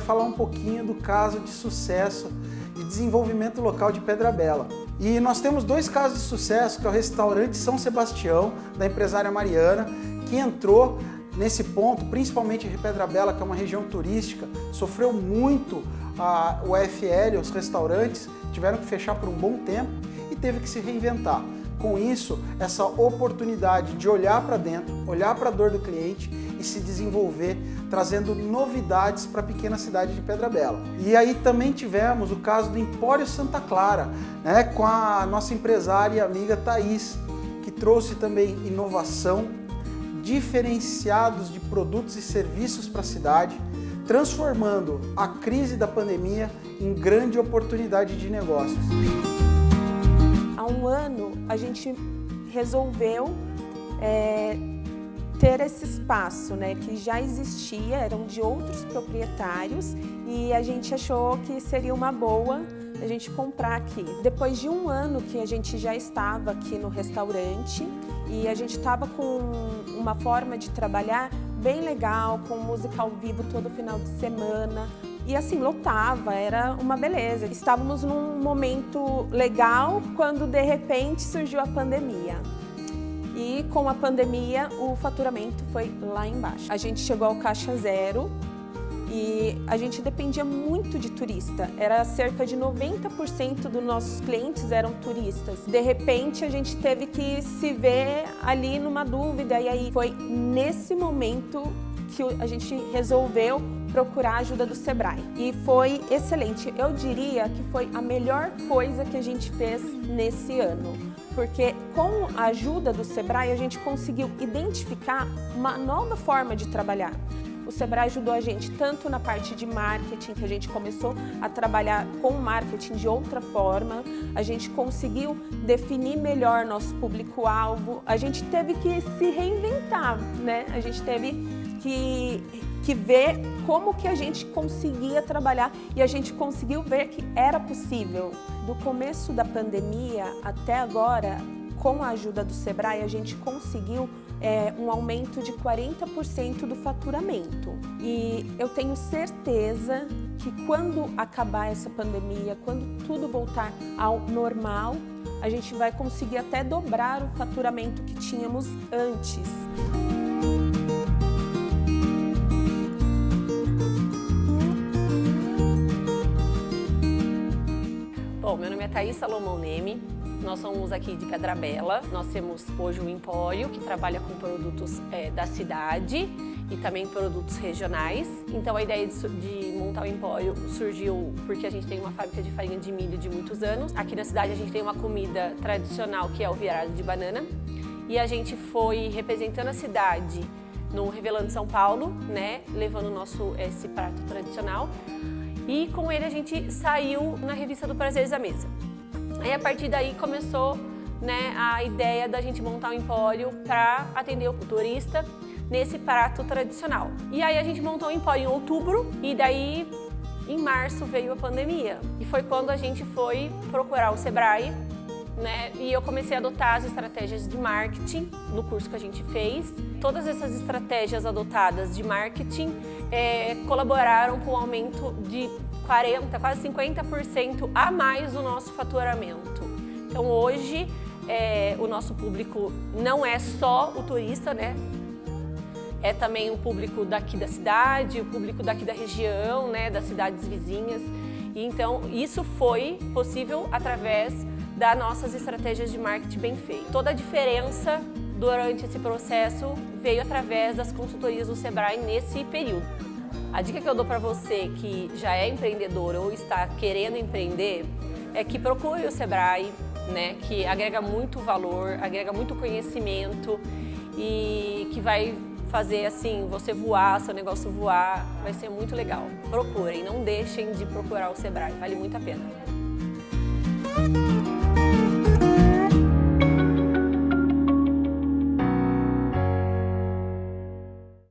falar um pouquinho do caso de sucesso de desenvolvimento local de Pedra Bela. E nós temos dois casos de sucesso, que é o restaurante São Sebastião, da empresária Mariana, que entrou nesse ponto, principalmente Pedra Bela, que é uma região turística, sofreu muito a, o FL, os restaurantes, tiveram que fechar por um bom tempo e teve que se reinventar. Com isso, essa oportunidade de olhar para dentro, olhar para a dor do cliente e se desenvolver, trazendo novidades para a pequena cidade de Pedra Bela. E aí também tivemos o caso do Empório Santa Clara, né, com a nossa empresária e amiga Thaís, que trouxe também inovação, diferenciados de produtos e serviços para a cidade, transformando a crise da pandemia em grande oportunidade de negócios. Há um ano a gente resolveu é, ter esse espaço, né, que já existia, eram de outros proprietários e a gente achou que seria uma boa a gente comprar aqui. Depois de um ano que a gente já estava aqui no restaurante e a gente estava com uma forma de trabalhar bem legal, com música ao vivo todo final de semana. E assim, lotava, era uma beleza. Estávamos num momento legal quando de repente surgiu a pandemia. E com a pandemia o faturamento foi lá embaixo. A gente chegou ao caixa zero, e a gente dependia muito de turista. Era cerca de 90% dos nossos clientes eram turistas. De repente, a gente teve que se ver ali numa dúvida e aí foi nesse momento que a gente resolveu procurar a ajuda do Sebrae. E foi excelente. Eu diria que foi a melhor coisa que a gente fez nesse ano. Porque com a ajuda do Sebrae, a gente conseguiu identificar uma nova forma de trabalhar. O Sebrae ajudou a gente tanto na parte de marketing, que a gente começou a trabalhar com marketing de outra forma, a gente conseguiu definir melhor nosso público-alvo, a gente teve que se reinventar, né? A gente teve que, que ver como que a gente conseguia trabalhar e a gente conseguiu ver que era possível. Do começo da pandemia até agora, com a ajuda do Sebrae, a gente conseguiu é, um aumento de 40% do faturamento. E eu tenho certeza que quando acabar essa pandemia, quando tudo voltar ao normal, a gente vai conseguir até dobrar o faturamento que tínhamos antes. Thaís Salomão Neme, nós somos aqui de Pedra Bela, nós temos hoje um empório que trabalha com produtos é, da cidade e também produtos regionais. Então a ideia de, de, montar o empório surgiu porque a gente tem uma fábrica de farinha de milho de muitos anos. Aqui na cidade a gente tem uma comida tradicional que é o virado de banana e a gente foi representando a cidade no Revelando São Paulo, né, levando o nosso esse prato tradicional. E com ele a gente saiu na revista do Prazeres da Mesa. Aí a partir daí começou né, a ideia da gente montar um empório para atender o turista nesse prato tradicional. E aí a gente montou um empório em outubro e daí em março veio a pandemia. E foi quando a gente foi procurar o Sebrae né? E eu comecei a adotar as estratégias de marketing no curso que a gente fez. Todas essas estratégias adotadas de marketing é, colaboraram com o aumento de 40, quase 50% a mais do nosso faturamento. Então hoje é, o nosso público não é só o turista, né? É também o público daqui da cidade, o público daqui da região, né, das cidades vizinhas. E então isso foi possível através das nossas estratégias de marketing bem feitas. Toda a diferença durante esse processo veio através das consultorias do Sebrae nesse período. A dica que eu dou para você que já é empreendedor ou está querendo empreender é que procure o Sebrae, né, que agrega muito valor, agrega muito conhecimento e que vai fazer assim você voar, seu negócio voar, vai ser muito legal. Procurem, não deixem de procurar o Sebrae, vale muito a pena.